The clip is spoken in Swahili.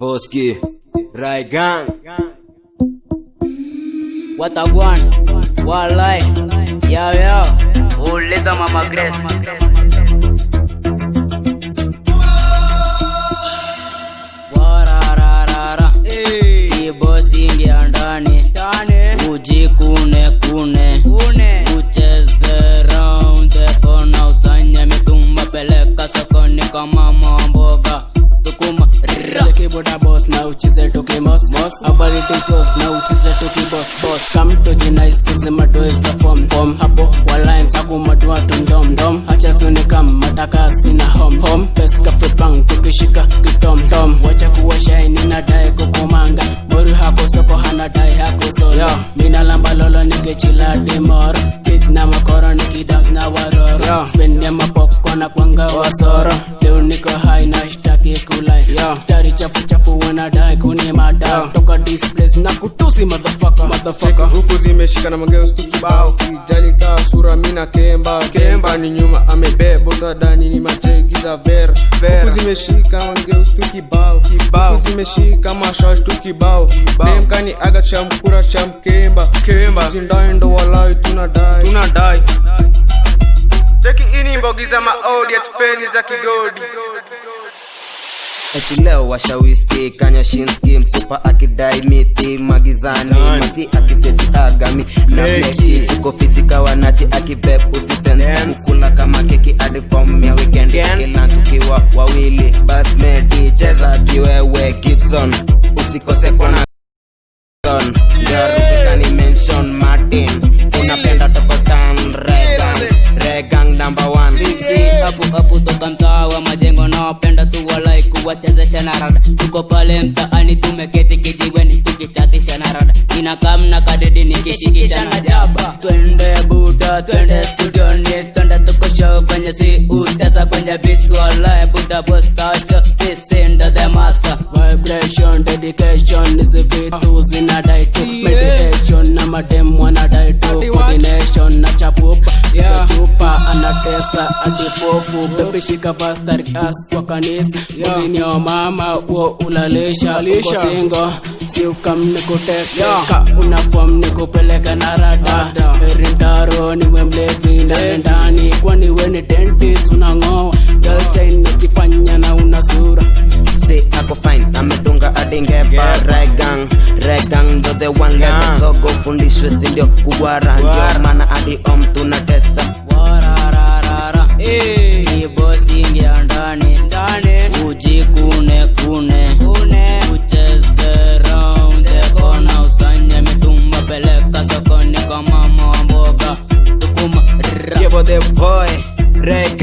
Boski, Raigang, Watagwan, Walai, Yao Yao, uliza Mama Grace. Warararara, kibosi ingia ndani, ujikune kune, ucheze round the corner, usanye mitumba, peleka sokoni kama mamboga, Zeki boda boss na uchize tuki mos mos Abality sauce na uchize tuki boss? Boss. Come to jinais tuzima tuweza form form Hapo walain saku madua tundom dom Hacha suni kam mataka sina home home Peska fipang tukishika kitom tom Wacha kuwa shine nina dai kukumanga. Boru hako soko hana dai hako solo. Mina lamba lolo nikechila dimoro Kid na makoro nikidance na waroro. Spend ya mapoko na kwanga wasoro kulai Stari chafu chafu wanadai kunimada Toka displace na kutusi motherfucker. Motherfucker. Huku zimeshika na mageuzi kibao sijali kaa sura mina kemba. Kemba ni nyuma amebeba. Utadani ni macheki za vera huku zimeshika na mageuzi tu kibao. Huku zimeshika mashash tu kibao. Demkani aga cha mkura cha mkemba. Kemba. Zindai ndo walai tunadai. Tunadai. Cheki ini mbogi za maodi atupeni za kigodi eti leo washawiski kanya shinski msupa akidai miti magizani. Masi akiseti agami na meki tuko kawanati akibep akipepu kula kama keki hadi form ya weekend. Kila tukiwa wawili basmeti cheza kiwewe gibson. Usikose kona garukani mention martin. Unapenda tokotan regang regang number one. Si apu hapo toka mtaa walai kuwachezesha na rada. Tuko pale mtaani tumeketi kijiweni tukichatisha na rada. Inakam na kadedi nikishikisha na jaba. Twende buda twende studioni twende tukosho kwenye si utesa kwenye beats walai buda boss tasha fisinda the master. Vibration, dedication is Hizi vitu tu Meditation na madem wanadai tu Coordination na chapupa chupa anatesa adipofu Baby pastari as kwa kanisa Mgini wa mama uo ulalisha Uko singo si ukam nikuteka Ka unafom nikupeleka na rada. Erintaro niwe mlevi ndani ndani Kwani we amedunga Regan Regan ndo the one level zogo fundishwe sindio kugwara ndio maana hadi om tunatesa warararara ni bosi ingia ndani ujikune kune ucheze round the corner usanye mitumba peleka sokoni kama mamboga tukuma Give the boy reg